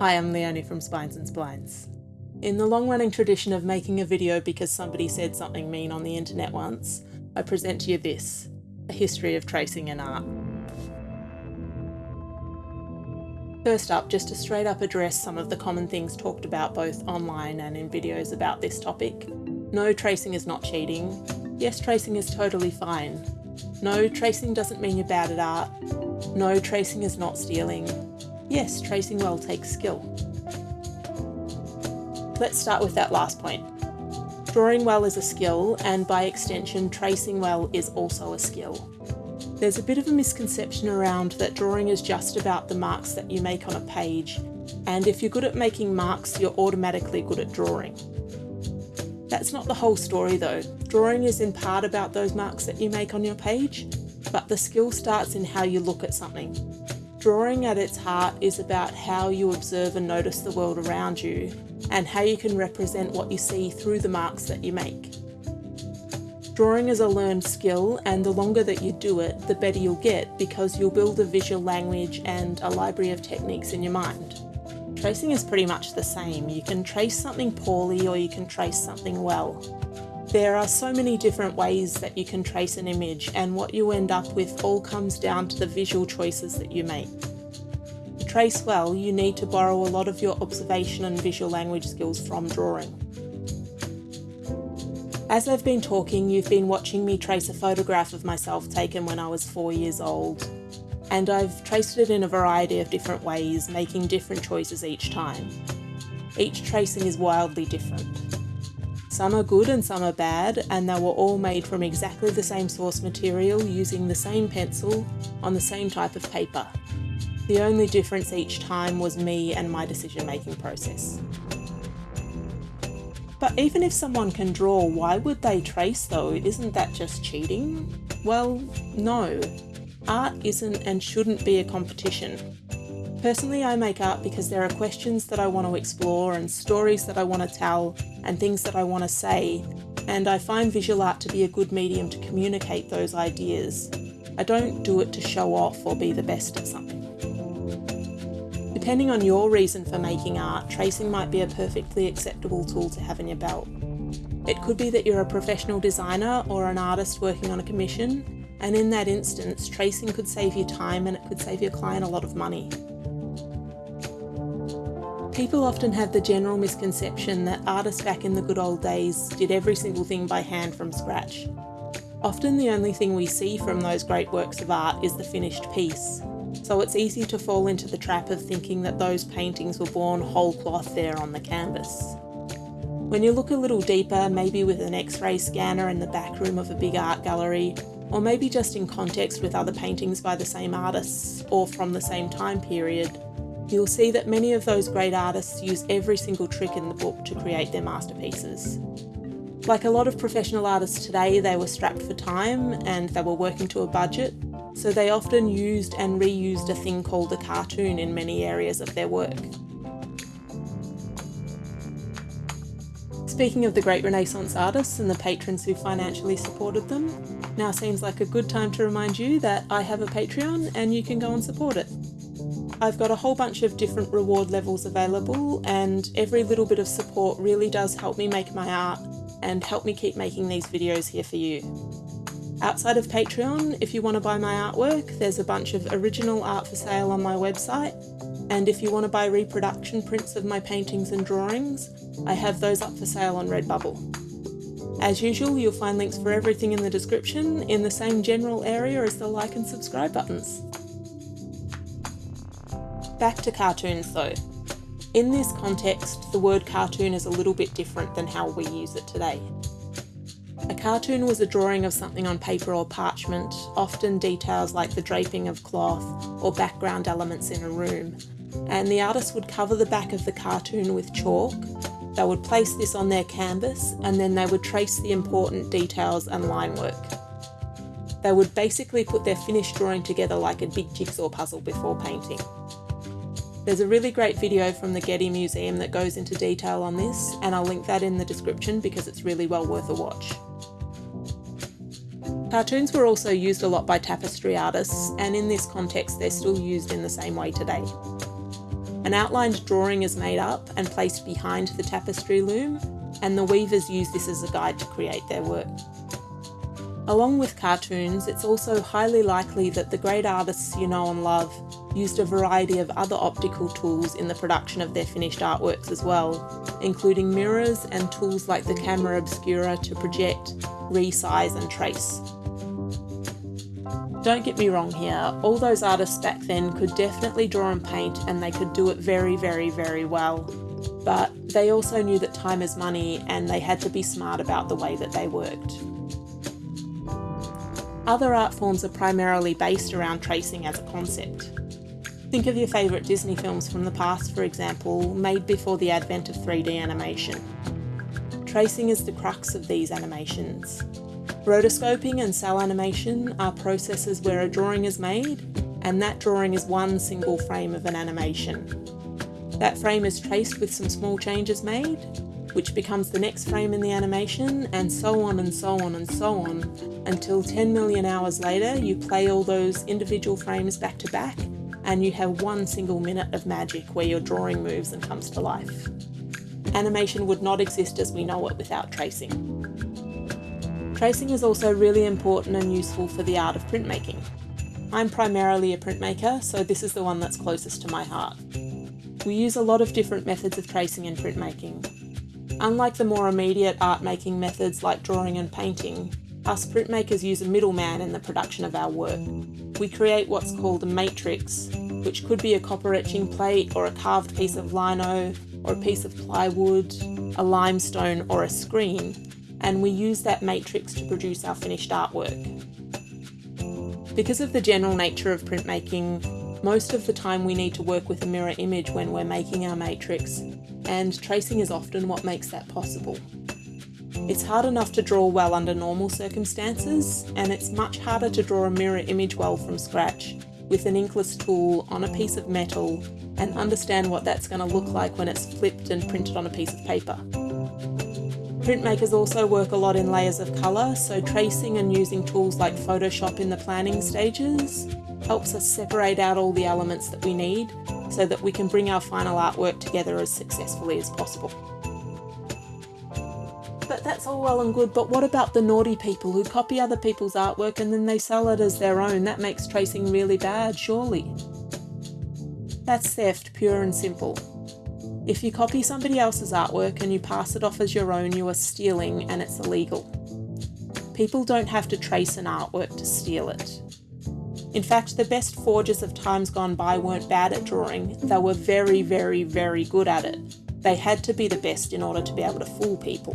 Hi, I'm Leonie from Spines and Splines. In the long running tradition of making a video because somebody said something mean on the internet once, I present to you this a history of tracing and art. First up, just to straight up address some of the common things talked about both online and in videos about this topic. No, tracing is not cheating. Yes, tracing is totally fine. No, tracing doesn't mean you're bad at art. No, tracing is not stealing. Yes, tracing well takes skill. Let's start with that last point. Drawing well is a skill, and by extension, tracing well is also a skill. There's a bit of a misconception around that drawing is just about the marks that you make on a page, and if you're good at making marks, you're automatically good at drawing. That's not the whole story though. Drawing is in part about those marks that you make on your page, but the skill starts in how you look at something. Drawing at its heart is about how you observe and notice the world around you and how you can represent what you see through the marks that you make. Drawing is a learned skill and the longer that you do it, the better you'll get because you'll build a visual language and a library of techniques in your mind. Tracing is pretty much the same. You can trace something poorly or you can trace something well. There are so many different ways that you can trace an image and what you end up with all comes down to the visual choices that you make. To trace well, you need to borrow a lot of your observation and visual language skills from drawing. As I've been talking, you've been watching me trace a photograph of myself taken when I was four years old. And I've traced it in a variety of different ways, making different choices each time. Each tracing is wildly different. Some are good and some are bad, and they were all made from exactly the same source material using the same pencil on the same type of paper. The only difference each time was me and my decision making process. But even if someone can draw, why would they trace though? Isn't that just cheating? Well, no. Art isn't and shouldn't be a competition. Personally, I make art because there are questions that I want to explore and stories that I want to tell and things that I want to say, and I find visual art to be a good medium to communicate those ideas. I don't do it to show off or be the best at something. Depending on your reason for making art, tracing might be a perfectly acceptable tool to have in your belt. It could be that you're a professional designer or an artist working on a commission, and in that instance, tracing could save you time and it could save your client a lot of money. People often have the general misconception that artists back in the good old days did every single thing by hand from scratch. Often the only thing we see from those great works of art is the finished piece, so it's easy to fall into the trap of thinking that those paintings were born whole cloth there on the canvas. When you look a little deeper, maybe with an x-ray scanner in the back room of a big art gallery, or maybe just in context with other paintings by the same artists or from the same time period, you'll see that many of those great artists use every single trick in the book to create their masterpieces. Like a lot of professional artists today, they were strapped for time and they were working to a budget, so they often used and reused a thing called a cartoon in many areas of their work. Speaking of the great Renaissance artists and the patrons who financially supported them, now seems like a good time to remind you that I have a Patreon and you can go and support it. I've got a whole bunch of different reward levels available and every little bit of support really does help me make my art and help me keep making these videos here for you. Outside of Patreon, if you want to buy my artwork, there's a bunch of original art for sale on my website, and if you want to buy reproduction prints of my paintings and drawings, I have those up for sale on Redbubble. As usual, you'll find links for everything in the description in the same general area as the like and subscribe buttons. Back to cartoons though. In this context, the word cartoon is a little bit different than how we use it today. A cartoon was a drawing of something on paper or parchment, often details like the draping of cloth or background elements in a room, and the artist would cover the back of the cartoon with chalk. They would place this on their canvas and then they would trace the important details and line work. They would basically put their finished drawing together like a big jigsaw puzzle before painting. There's a really great video from the Getty Museum that goes into detail on this, and I'll link that in the description because it's really well worth a watch. Cartoons were also used a lot by tapestry artists, and in this context they're still used in the same way today. An outlined drawing is made up and placed behind the tapestry loom, and the weavers use this as a guide to create their work. Along with cartoons, it's also highly likely that the great artists you know and love used a variety of other optical tools in the production of their finished artworks as well, including mirrors and tools like the camera obscura to project, resize and trace. Don't get me wrong here, all those artists back then could definitely draw and paint and they could do it very, very, very well. But they also knew that time is money and they had to be smart about the way that they worked. Other art forms are primarily based around tracing as a concept. Think of your favourite Disney films from the past, for example, made before the advent of 3D animation. Tracing is the crux of these animations. Rotoscoping and cel animation are processes where a drawing is made, and that drawing is one single frame of an animation. That frame is traced with some small changes made, which becomes the next frame in the animation, and so on and so on and so on, until 10 million hours later you play all those individual frames back to back, and you have one single minute of magic where your drawing moves and comes to life. Animation would not exist as we know it without tracing. Tracing is also really important and useful for the art of printmaking. I'm primarily a printmaker, so this is the one that's closest to my heart. We use a lot of different methods of tracing in printmaking. Unlike the more immediate art making methods like drawing and painting, us printmakers use a middleman in the production of our work. We create what's called a matrix, which could be a copper etching plate or a carved piece of lino or a piece of plywood, a limestone or a screen, and we use that matrix to produce our finished artwork. Because of the general nature of printmaking, most of the time we need to work with a mirror image when we're making our matrix, and tracing is often what makes that possible. It's hard enough to draw well under normal circumstances, and it's much harder to draw a mirror image well from scratch with an inkless tool on a piece of metal and understand what that's going to look like when it's flipped and printed on a piece of paper. Printmakers also work a lot in layers of colour, so tracing and using tools like Photoshop in the planning stages helps us separate out all the elements that we need so that we can bring our final artwork together as successfully as possible. But that's all well and good, but what about the naughty people who copy other people's artwork and then they sell it as their own? That makes tracing really bad, surely. That's theft, pure and simple. If you copy somebody else's artwork and you pass it off as your own, you are stealing and it's illegal. People don't have to trace an artwork to steal it. In fact, the best forgers of times gone by weren't bad at drawing, they were very, very, very good at it. They had to be the best in order to be able to fool people.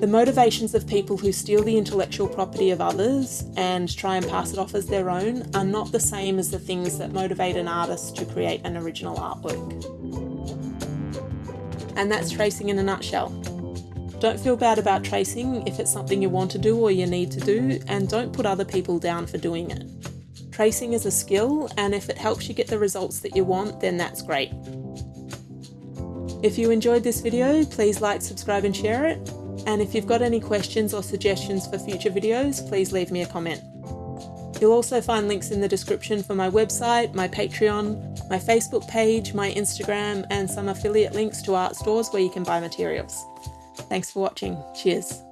The motivations of people who steal the intellectual property of others and try and pass it off as their own are not the same as the things that motivate an artist to create an original artwork. And that's tracing in a nutshell. Don't feel bad about tracing if it's something you want to do or you need to do, and don't put other people down for doing it. Tracing is a skill, and if it helps you get the results that you want, then that's great. If you enjoyed this video, please like, subscribe and share it. And if you've got any questions or suggestions for future videos, please leave me a comment. You'll also find links in the description for my website, my Patreon, my Facebook page, my Instagram, and some affiliate links to art stores where you can buy materials. Thanks for watching. Cheers.